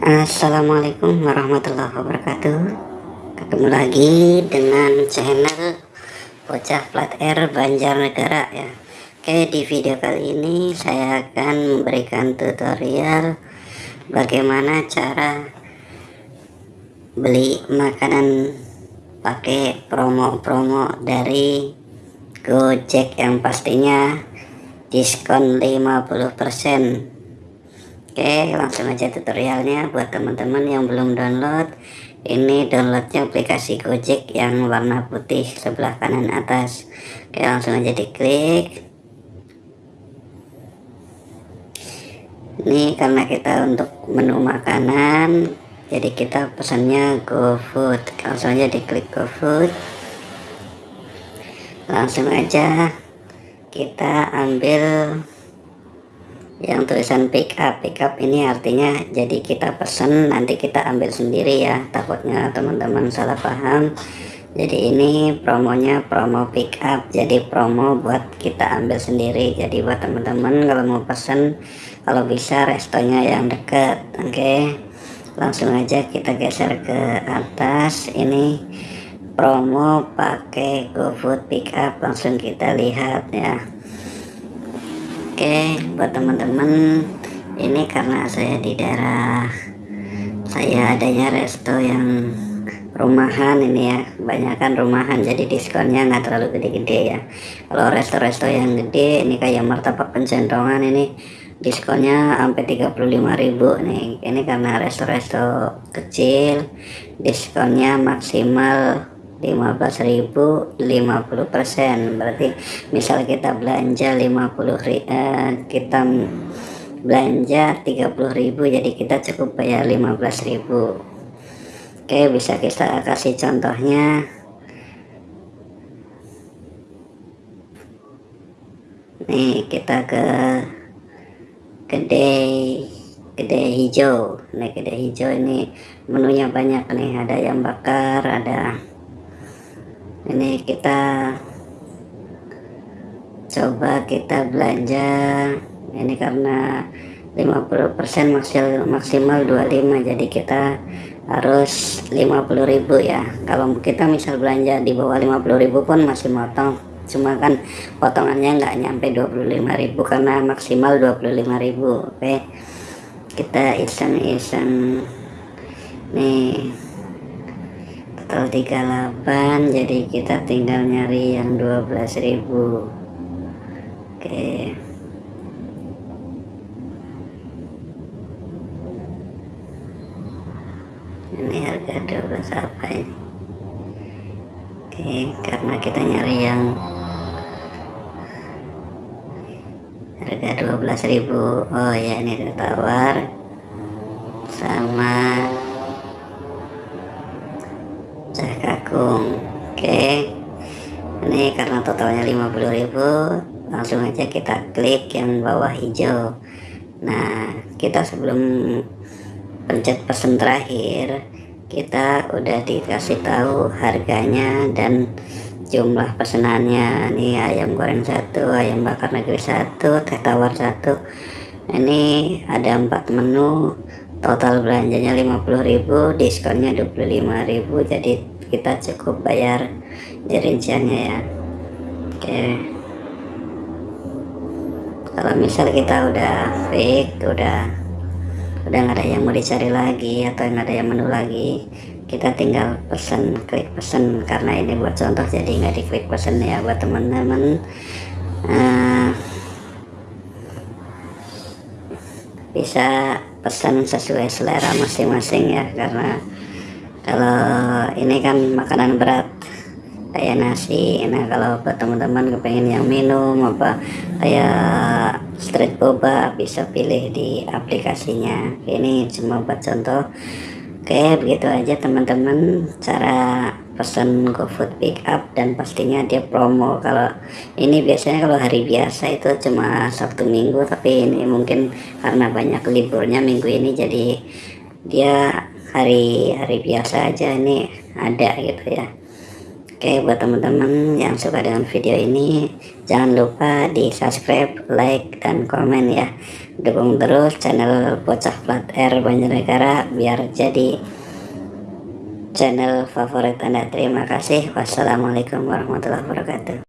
Assalamualaikum warahmatullahi wabarakatuh. Ketemu lagi dengan channel Bocah Plat Air Banjarnegara ya. Oke di video kali ini saya akan memberikan tutorial Bagaimana cara Beli makanan pakai promo-promo dari Gojek yang pastinya diskon 50% Oke langsung aja tutorialnya buat teman-teman yang belum download. Ini downloadnya aplikasi Gojek yang warna putih sebelah kanan atas. Oke langsung aja diklik. Ini karena kita untuk menu makanan jadi kita pesannya GoFood. Langsung aja diklik GoFood. Langsung aja kita ambil yang tulisan pick up pick up ini artinya jadi kita pesen nanti kita ambil sendiri ya. Takutnya teman-teman salah paham. Jadi ini promonya promo pick up. Jadi promo buat kita ambil sendiri. Jadi buat teman-teman kalau mau pesen kalau bisa restonya yang deket oke? Okay? langsung aja kita geser ke atas. Ini promo pakai GoFood pick up. Langsung kita lihat ya Oke buat teman-teman ini karena saya di daerah saya adanya resto yang rumahan ini ya kebanyakan rumahan jadi diskonnya nggak terlalu gede-gede ya. Kalau resto-resto yang gede ini kayak martabak pencentongan ini diskonnya sampai 35.000 nih. Ini karena resto-resto kecil diskonnya maksimal 15.000 50% berarti misal kita belanja 50 eh, kita belanja 30.000 jadi kita cukup bayar 15.000 oke bisa kita kasih contohnya. Nih kita ke gede gede hijau. Nih gede hijau ini menunya banyak nih. Ada yang bakar ada ini kita coba kita belanja. Ini karena 50% maksimal maksimal 25 jadi kita harus 50.000 ya. Kalau kita misal belanja di bawah 50.000 pun masih motong. Cuma kan potongannya nggak nyampe 25.000 karena maksimal 25.000 oke? Kita iseng-iseng. Nih total 38 jadi kita tinggal nyari yang 12.000 oke. Ini harga 12 apa ini? Oke karena kita nyari yang harga 12.000 oh ya ini tawar sama Oke. Ini karena totalnya 50.000 langsung aja kita klik yang bawah hijau. Nah kita sebelum pencet pesan terakhir kita udah dikasih tahu harganya dan jumlah pesanannya ini ayam goreng satu ayam bakar negeri satu teh tawar satu. Ini ada empat menu. Total belanjanya 50.000 diskonnya 25.000 jadi kita cukup bayar di rinciannya ya. Oke. Kalau misal kita udah fake udah udah nggak ada yang mau dicari lagi atau nggak ada yang menu lagi kita tinggal pesen klik pesen. Karena ini buat contoh jadi nggak di klik pesen ya buat teman-teman. Uh, bisa pesan sesuai selera masing-masing ya karena kalau ini kan makanan berat. Kayak nasi nah kalau buat teman-teman kepengen yang minum apa kayak street boba bisa pilih di aplikasinya. Ini cuma buat contoh. Oke begitu aja teman-teman cara pesan GoFood pick up dan pastinya dia promo. Kalau ini biasanya kalau hari biasa itu cuma Sabtu Minggu tapi ini mungkin karena banyak liburnya minggu ini jadi dia hari-hari biasa aja ini ada gitu ya. Oke buat teman-teman yang suka dengan video ini jangan lupa di subscribe like dan komen ya. Dukung terus channel bocah plat R Banjarnegara biar jadi channel favorit anda. Terima kasih. Wassalamualaikum warahmatullahi wabarakatuh